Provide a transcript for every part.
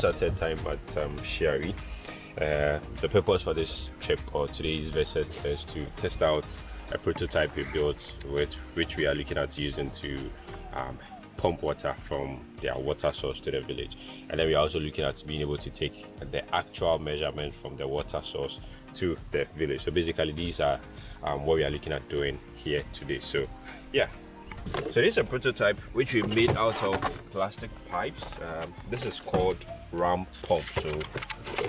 is our third time at um, Shiari. Uh, the purpose for this trip or today's visit is to test out a prototype we built which, which we are looking at using to um, pump water from their water source to the village and then we're also looking at being able to take the actual measurement from the water source to the village so basically these are um, what we are looking at doing here today so yeah so this is a prototype which we made out of plastic pipes. Um, this is called ram pump. So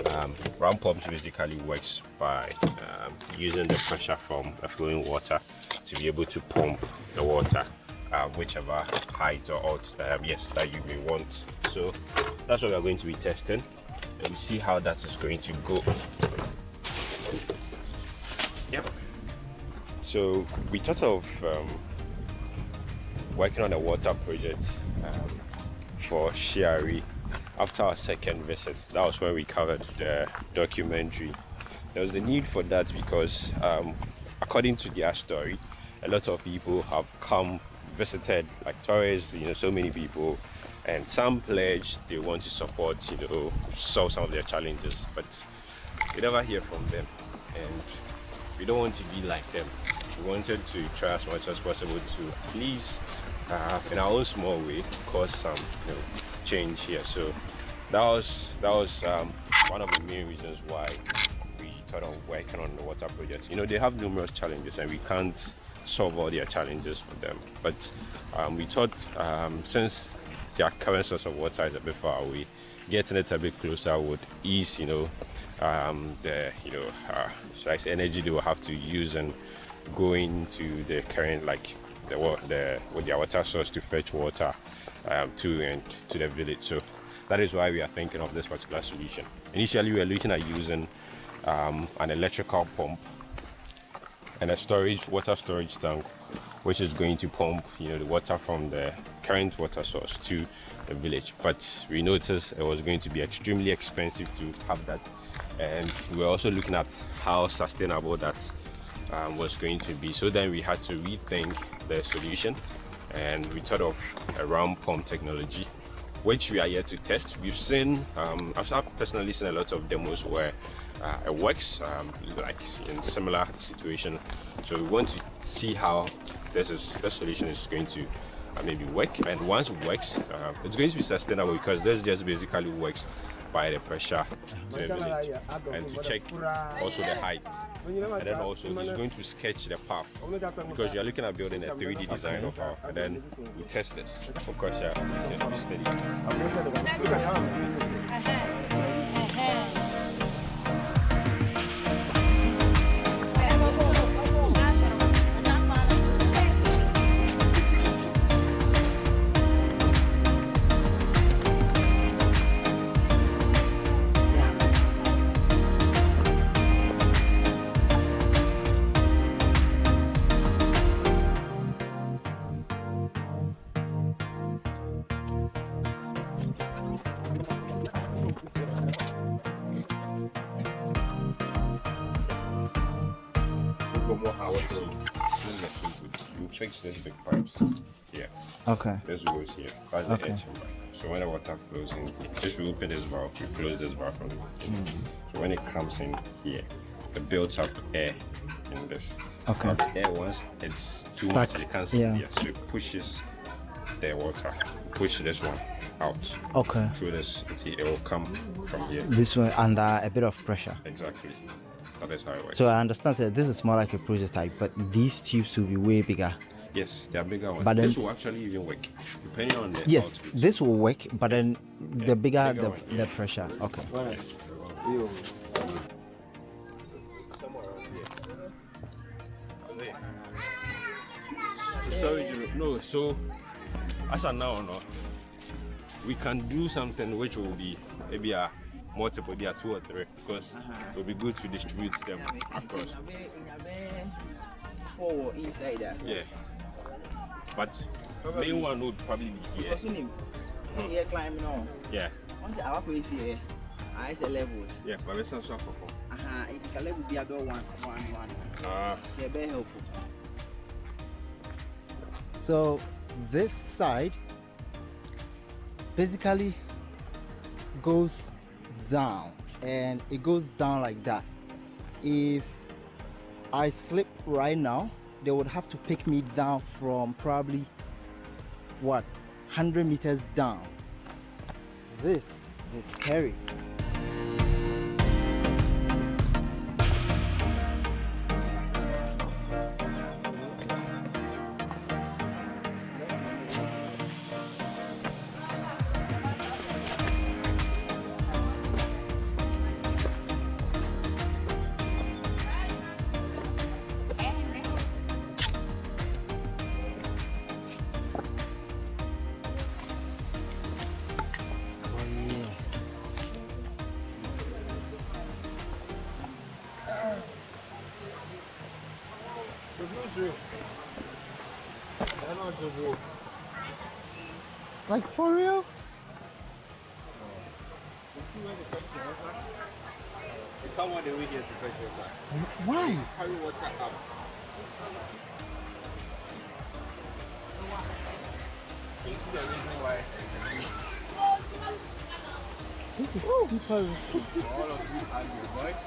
um, pumps basically works by um, using the pressure from the flowing water to be able to pump the water uh, whichever height or alt um, yes that you may want. So that's what we're going to be testing. And we see how that is going to go. Yep. So we thought of um, working on a water project um, for Shiari after our second visit. That was when we covered the documentary. There was the need for that because um, according to their story a lot of people have come visited like tourists you know so many people and some pledge they want to support you know solve some of their challenges but we never hear from them. And we don't want to be like them. We wanted to try as much as possible to at least uh, in our own small way cause some you know change here. So that was that was um, one of the main reasons why we thought of working on the water project you know they have numerous challenges and we can't solve all their challenges for them. But um, we thought um, since their current source of water is a bit far away getting it a bit closer would ease you know um, the you know uh, energy they will have to use and going to the current like the the with their water source to fetch water um, to and to the village. So that is why we are thinking of this particular solution. Initially we were looking at using um, an electrical pump and a storage water storage tank which is going to pump you know the water from the current water source to the village. But we noticed it was going to be extremely expensive to have that. And we were also looking at how sustainable that um, was going to be. So then we had to rethink the solution. And we thought of a ram pump technology which we are here to test. We've seen um, I've personally seen a lot of demos where uh, it works um, like in similar situation. So we want to see how this is this solution is going to uh, maybe work. And once it works uh, it's going to be sustainable because this just basically works by the pressure to the village and to check also the height. And then also it's going to sketch the path because you're looking at building a 3d design of our and then we test this. of course yeah, yeah steady Okay. This goes here. That's the Okay. edge. So when the water flows in, just we open this valve, we close this valve from the Mm. So when it comes in here, it builds up air in this. Okay. Now the air once it's too Stuck, much, it can't yeah. yeah. so it pushes the water, push this one out Okay. through this it will come from here. This one under a bit of pressure. Exactly. That is how it works. So I understand that this is more like a prototype, but these tubes will be way bigger. Yes, they are bigger ones. But then- this will actually even work, depending on the Yes, output. this will work, but then Yeah, the bigger, bigger the, one, the pressure. Okay. Somewhere around storage. No, so as of now, no, we can do something which will be maybe a multiple, there two or three, because it will be good to distribute them across. Four inside that. Yeah. But main one would probably be here. Because you know, here climbing on. Yeah. Once our place here, I say level. Yeah, but let's not suffer for. Aha, if you can level be about one, one, one. Ah, Yeah, very helpful. So this side basically goes down and it goes down like that if i slip right now they would have to pick me down from probably what 100 meters down. This is scary Like for real? You come all the way here to fetch water. Why? Carry water up. You see the reason why This is super risky. all of you are your boys.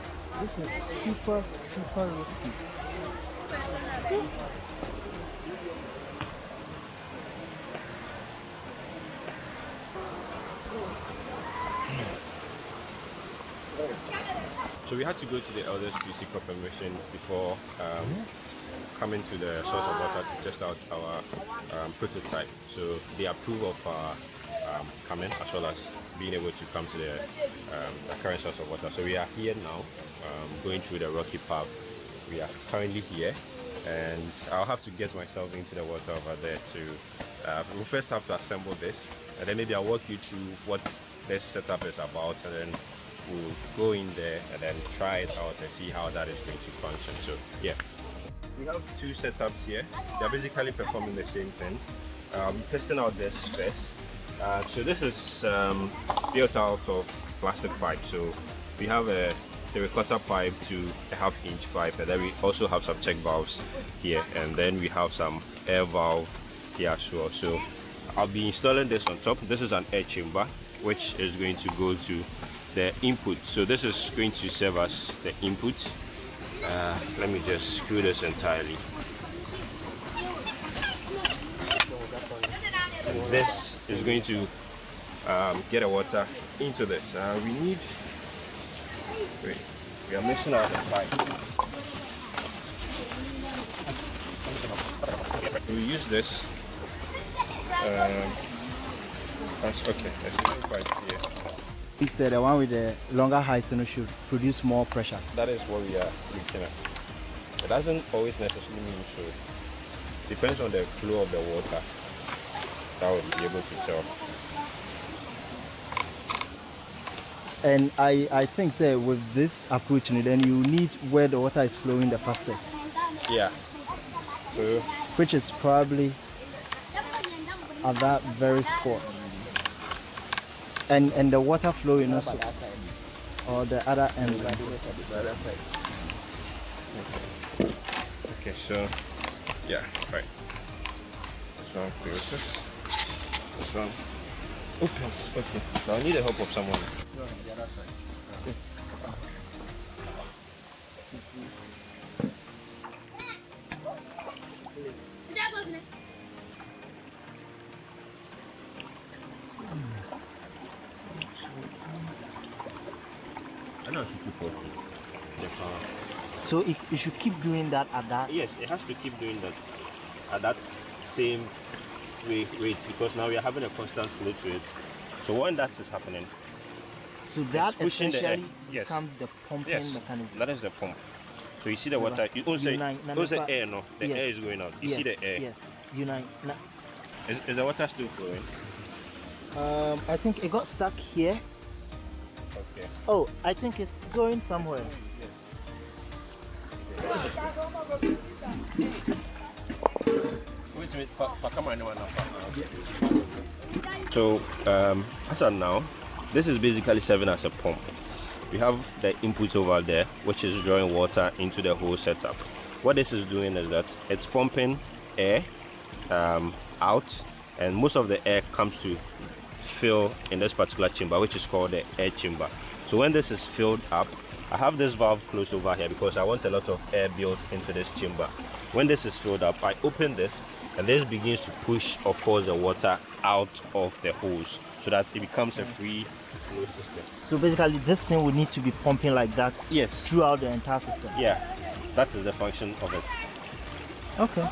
This is super, super risky. So we had to go to the elders to seek for permission before um, coming to the source of water to test out our um, prototype. So they approve of our um, coming as well as being able to come to the, um, the current source of water. So we are here now, um, going through the rocky path. We are currently here, and I'll have to get myself into the water over there to. Uh, we'll first have to assemble this, and then maybe I'll walk you through what this setup is about, and then we'll go in there and then try it out and see how that is going to function. So yeah, we have two setups here. They're basically performing the same thing. I'm testing out this first. Uh, so this is um, built out of plastic pipe. So we have a three-quarter pipe to a half-inch pipe, and then we also have some check valves here, and then we have some air valve here as well. So I'll be installing this on top. This is an air chamber, which is going to go to the input. So this is going to serve as the input. Uh, let me just screw this entirely. And this is going to um, get the water into this. Uh, we need. Wait, we are missing out the pipe. We use this. Um, that's okay. There's no pipe here. He said the one with the longer height you know, should produce more pressure. That is what we are looking at. It doesn't always necessarily mean so. Depends on the flow of the water. That will be able to tell. And I, I think say with this approach, then you need where the water is flowing the fastest, Yeah. So which is probably at that very spot. And and the water flowing also, or the other end. okay, so yeah, right. This one closes. This one opens. Okay. So I need the help of someone. I know I should keep working. The power. So it, you should keep doing that at that. Yes, it has to keep doing that at that same rate, rate because now we are having a constant flow to it. So when that is happening, So that It's pushing the air. essentially Yes. becomes the pumping yes, mechanism. that is the pump. So you see the water, you don't say, You nine- don't say air, no. The Yes. air is going out. You yes, see the air. Yes. Unite. Is, is the water still flowing? Um, I think it got stuck here. Okay. Oh, I think it's going somewhere. Wait a minute, pa, pa, come on, no, no, pa, no. So, um, as of now, this is basically serving as a pump. We have the input over there, which is drawing water into the whole setup. What this is doing is that it's pumping air um, out and most of the air comes to fill in this particular chamber which is called the air chamber. So when this is filled up i have this valve closed over here because i want a lot of air built into this chamber. When this is filled up i open this and this begins to push or force the water out of the hose so that it becomes a mm. free flow system. So basically, this thing would need to be pumping like that yes. throughout the entire system. yeah. That is the function of it. Okay.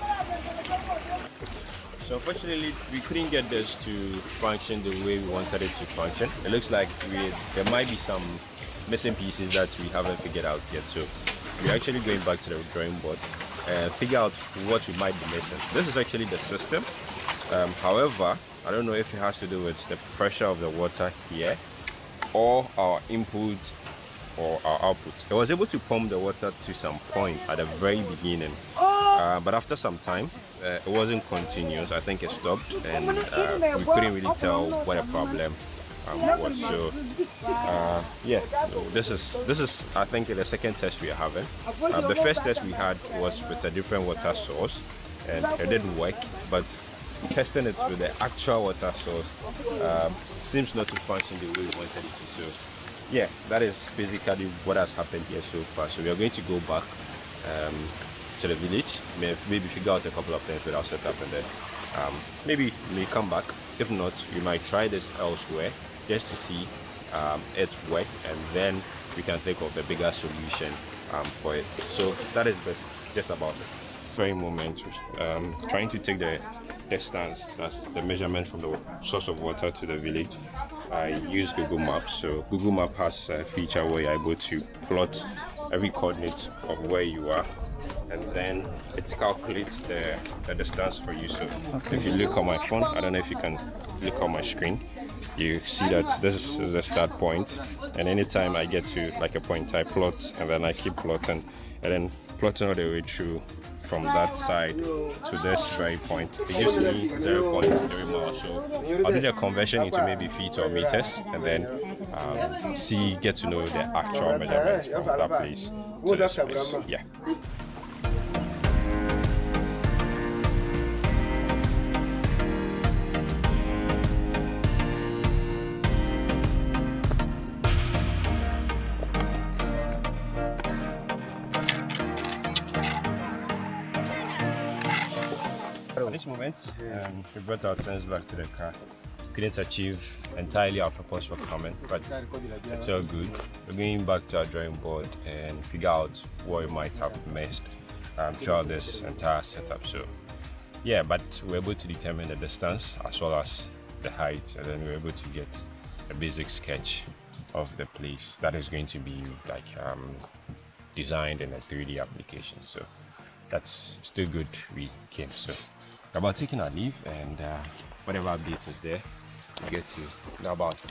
So unfortunately, we couldn't get this to function the way we wanted it to function. It looks like we, there might be some missing pieces that we haven't figured out yet. So we're actually going back to the drawing board and figure out what we might be missing. This is actually the system. Um, however, I don't know if it has to do with the pressure of the water here or our input or our output. It was able to pump the water to some point at the very beginning, uh, but after some time, uh, it wasn't continuous. I think it stopped, and uh, we couldn't really tell what a problem um, was. So, uh, yeah, so this is this is I think the second test we are having. Uh, the first test we had was with a different water source, and it didn't work, but testing it with the actual water source um, seems not to function the way we wanted it to. So yeah, that is basically what has happened here so far. So we are going to go back um, to the village, maybe figure out a couple of things with our setup and then um, maybe we may come back. If not, we might try this elsewhere just to see um, it work and then we can think of a bigger solution um, for it. So that is just about it. Very moment, um, trying to take the distance, that's the measurement from the source of water to the village. I use Google Maps. So Google Map has a feature where you're able to plot every coordinate of where you are and then it calculates the, the distance for you. So if you look on my phone, I don't know if you can look on my screen, you see that this is the start point. And anytime I get to like a point I plot and then I keep plotting. And then plotting all the way through from that side to this very point. It gives me 0.3 miles. So I'll do the conversion into maybe feet or meters and then um, see, get to know the actual measurements from that place to this place. Yeah. Moment, um, we brought our things back to the car. we Couldn't achieve entirely our purpose for coming, but it's all good. We're going back to our drawing board and figure out what we might have missed um, throughout this entire setup. So, yeah, but we're able to determine the distance as well as the height, and then we're able to get a basic sketch of the place that is going to be like um, designed in a 3D application. So that's still good we came. So about taking our leave and uh, whatever updates is there, we get to. Know about it.